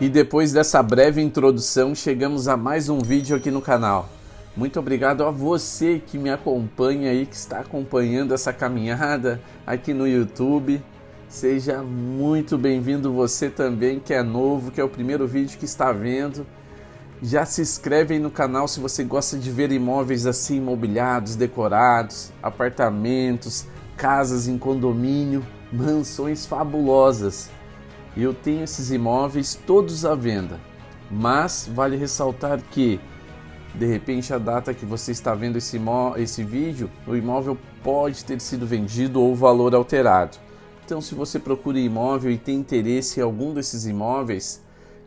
E depois dessa breve introdução, chegamos a mais um vídeo aqui no canal. Muito obrigado a você que me acompanha aí, que está acompanhando essa caminhada aqui no YouTube. Seja muito bem-vindo você também que é novo, que é o primeiro vídeo que está vendo. Já se inscreve aí no canal se você gosta de ver imóveis assim imobiliados, decorados, apartamentos, casas em condomínio, mansões fabulosas. Eu tenho esses imóveis todos à venda, mas vale ressaltar que de repente a data que você está vendo esse, esse vídeo, o imóvel pode ter sido vendido ou o valor alterado. Então, se você procura imóvel e tem interesse em algum desses imóveis,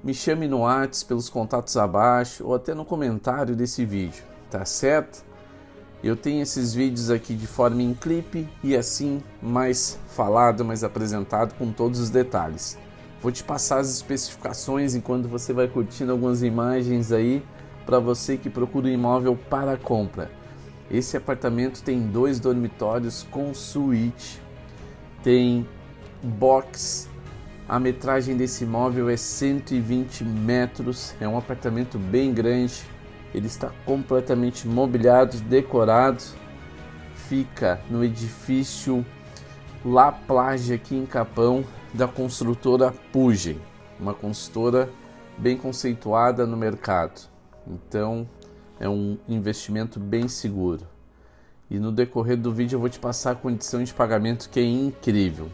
me chame no WhatsApp pelos contatos abaixo ou até no comentário desse vídeo, tá certo? Eu tenho esses vídeos aqui de forma em clipe e assim mais falado, mais apresentado com todos os detalhes. Vou te passar as especificações enquanto você vai curtindo algumas imagens aí para você que procura um imóvel para compra. Esse apartamento tem dois dormitórios com suíte, tem box. A metragem desse imóvel é 120 metros, é um apartamento bem grande. Ele está completamente mobiliado, decorado. Fica no edifício La Plage aqui em Capão, da construtora Pugem, uma consultora bem conceituada no mercado. Então é um investimento bem seguro. E no decorrer do vídeo eu vou te passar a condição de pagamento que é incrível.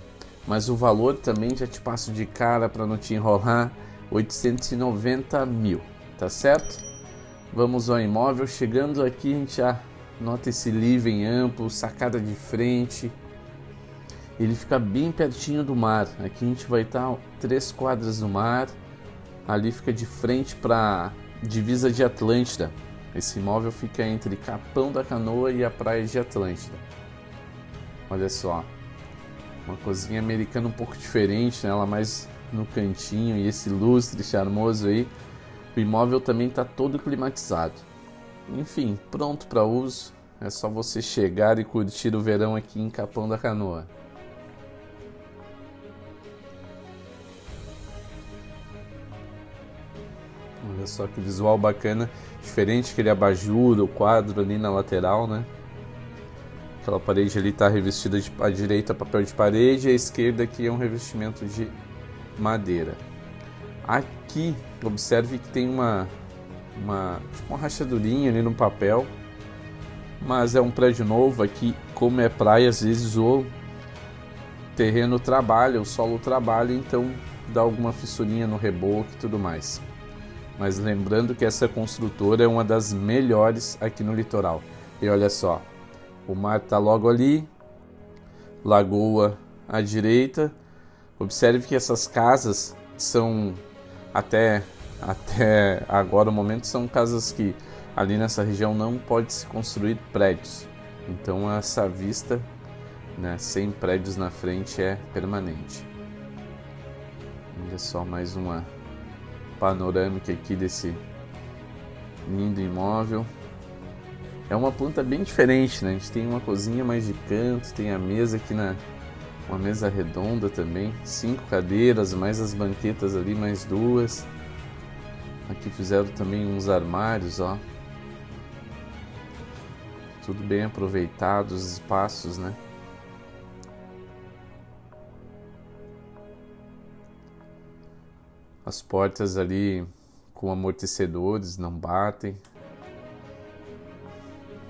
Mas o valor também já te passo de cara para não te enrolar, 890 mil, tá certo? Vamos ao imóvel, chegando aqui a gente já nota esse living amplo, sacada de frente, ele fica bem pertinho do mar. Aqui a gente vai estar três quadras do mar. Ali fica de frente para divisa de Atlântida. Esse imóvel fica entre Capão da Canoa e a praia de Atlântida. Olha só, uma cozinha americana um pouco diferente, né? ela mais no cantinho e esse lustre charmoso aí. O imóvel também está todo climatizado. Enfim, pronto para uso. É só você chegar e curtir o verão aqui em Capão da Canoa. Olha só que visual bacana, diferente aquele abajur, o quadro ali na lateral, né? Aquela parede ali está revestida de à direita papel de parede à esquerda aqui é um revestimento de madeira. Aqui, observe que tem uma uma, tipo uma rachadurinha ali no papel, mas é um prédio novo aqui, como é praia, às vezes o terreno trabalha, o solo trabalha, então dá alguma fissurinha no reboco e tudo mais mas lembrando que essa construtora é uma das melhores aqui no litoral. E olha só, o mar está logo ali, lagoa à direita. Observe que essas casas são até até agora o momento são casas que ali nessa região não pode se construir prédios. Então essa vista, né, sem prédios na frente é permanente. Olha só mais uma panorâmica aqui desse lindo imóvel. É uma planta bem diferente, né? A gente tem uma cozinha mais de canto, tem a mesa aqui na uma mesa redonda também, cinco cadeiras, mais as banquetas ali, mais duas. Aqui fizeram também uns armários, ó. Tudo bem aproveitado, os espaços, né? As portas ali com amortecedores não batem.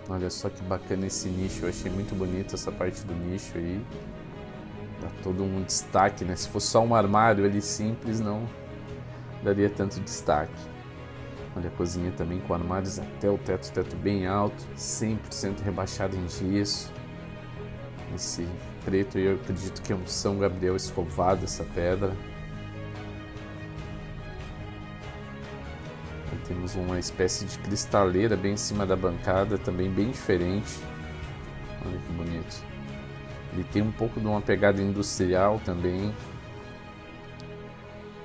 Olha só que bacana esse nicho, eu achei muito bonito essa parte do nicho aí. Dá todo um destaque, né? Se fosse só um armário ali simples, não daria tanto destaque. Olha a cozinha também com armários até o teto, teto bem alto, 100% rebaixado em gesso. Esse preto eu acredito que é um São Gabriel escovado essa pedra. Temos uma espécie de cristaleira bem em cima da bancada, também bem diferente. Olha que bonito. Ele tem um pouco de uma pegada industrial também.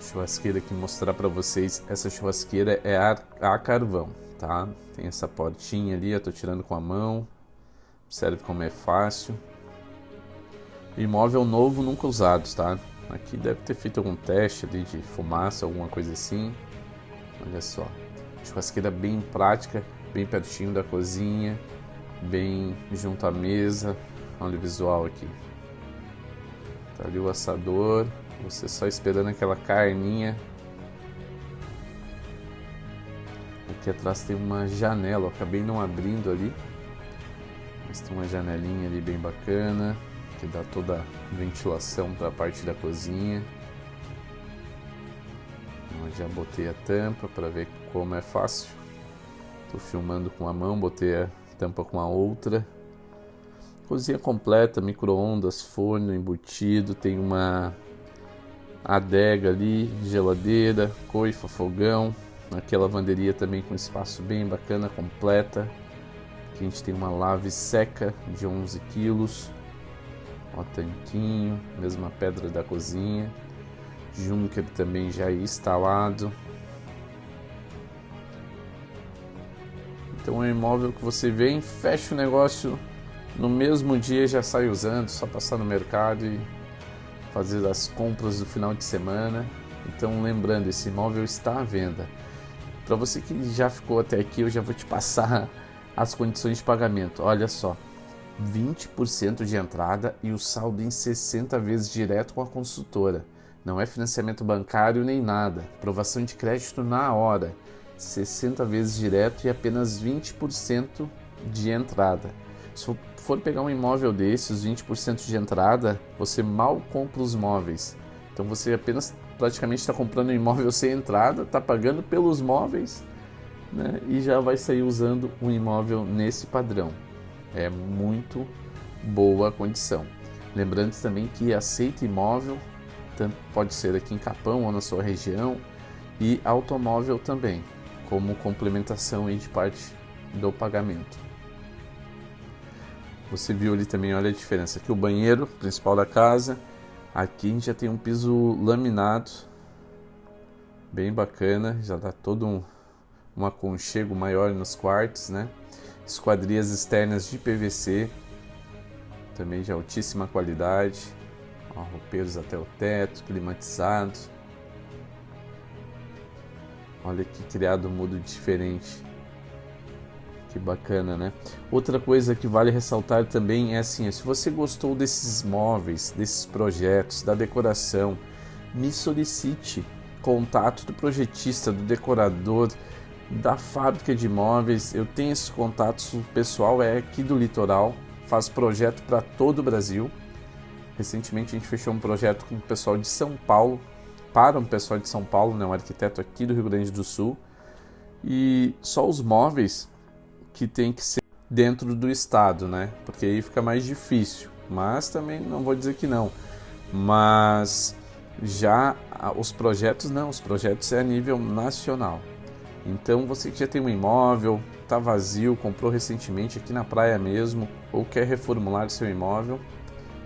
churrasqueira aqui mostrar para vocês. Essa churrasqueira é a, a carvão, tá? Tem essa portinha ali, eu tô tirando com a mão. Observe como é fácil. Imóvel novo, nunca usado, tá? Aqui deve ter feito algum teste ali de fumaça, alguma coisa assim. Olha só. Churrasqueira bem prática, bem pertinho da cozinha, bem junto à mesa. Olha o visual aqui. Tá ali o assador, você só esperando aquela carninha. Aqui atrás tem uma janela, acabei não abrindo ali. Mas tem uma janelinha ali bem bacana, que dá toda a ventilação para a parte da cozinha. Já botei a tampa para ver como é fácil. Estou filmando com a mão, botei a tampa com a outra. Cozinha completa, micro-ondas, forno embutido, tem uma adega ali, geladeira, coifa, fogão. Aqui a lavanderia também com espaço bem bacana, completa. Aqui a gente tem uma lave seca de 11 quilos. Ó, tanquinho, mesma pedra da cozinha. Junker também já instalado. Então é um imóvel que você vem, fecha o negócio no mesmo dia já sai usando, só passar no mercado e fazer as compras do final de semana. Então, lembrando, esse imóvel está à venda. Para você que já ficou até aqui, eu já vou te passar as condições de pagamento. Olha só, 20% de entrada e o saldo em 60 vezes direto com a consultora. Não é financiamento bancário nem nada. Aprovação de crédito na hora. 60 vezes direto e apenas 20% de entrada. Se for pegar um imóvel desses, 20% de entrada, você mal compra os móveis. Então você apenas praticamente está comprando um imóvel sem entrada, está pagando pelos móveis né, e já vai sair usando um imóvel nesse padrão. É muito boa condição. Lembrando também que aceita imóvel, pode ser aqui em Capão ou na sua região, e automóvel também, como complementação de parte do pagamento. Você viu ali também, olha a diferença. Aqui o banheiro principal da casa. Aqui a gente já tem um piso laminado. Bem bacana. Já dá todo um, um aconchego maior nos quartos, né? Esquadrias externas de PVC. Também de altíssima qualidade. Roupeiros até o teto, climatizado. Olha que criado mudo diferente. Que bacana, né? Outra coisa que vale ressaltar também é assim, se você gostou desses móveis, desses projetos, da decoração, me solicite contato do projetista, do decorador, da fábrica de móveis. Eu tenho esses contatos, o pessoal é aqui do litoral, faz projeto para todo o Brasil. Recentemente a gente fechou um projeto com o pessoal de São Paulo, para um pessoal de São Paulo, né, um arquiteto aqui do Rio Grande do Sul. E só os móveis que tem que ser dentro do estado, né? Porque aí fica mais difícil. Mas também não vou dizer que não. Mas já os projetos não, os projetos é a nível nacional. Então você que já tem um imóvel, está vazio, comprou recentemente aqui na praia mesmo, ou quer reformular seu imóvel,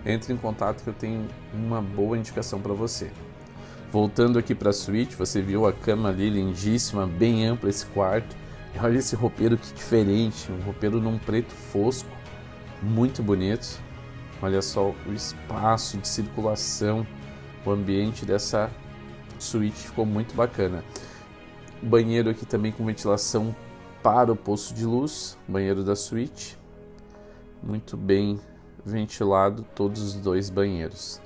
entre em contato que eu tenho uma boa indicação para você. Voltando aqui para a suíte, você viu a cama ali lindíssima, bem ampla esse quarto Olha esse roupeiro que diferente, um roupeiro num preto fosco, muito bonito. Olha só o espaço de circulação, o ambiente dessa suíte ficou muito bacana. Banheiro aqui também com ventilação para o poço de luz, banheiro da suíte. Muito bem ventilado todos os dois banheiros.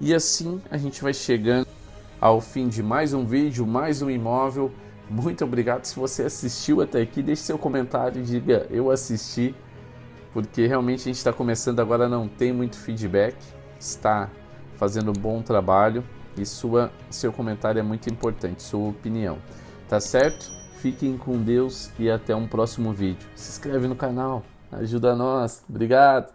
E assim a gente vai chegando ao fim de mais um vídeo, mais um imóvel muito obrigado. Se você assistiu até aqui, deixe seu comentário e diga eu assisti, porque realmente a gente está começando agora, não tem muito feedback, está fazendo um bom trabalho e sua, seu comentário é muito importante, sua opinião. Tá certo? Fiquem com Deus e até um próximo vídeo. Se inscreve no canal, ajuda nós. Obrigado!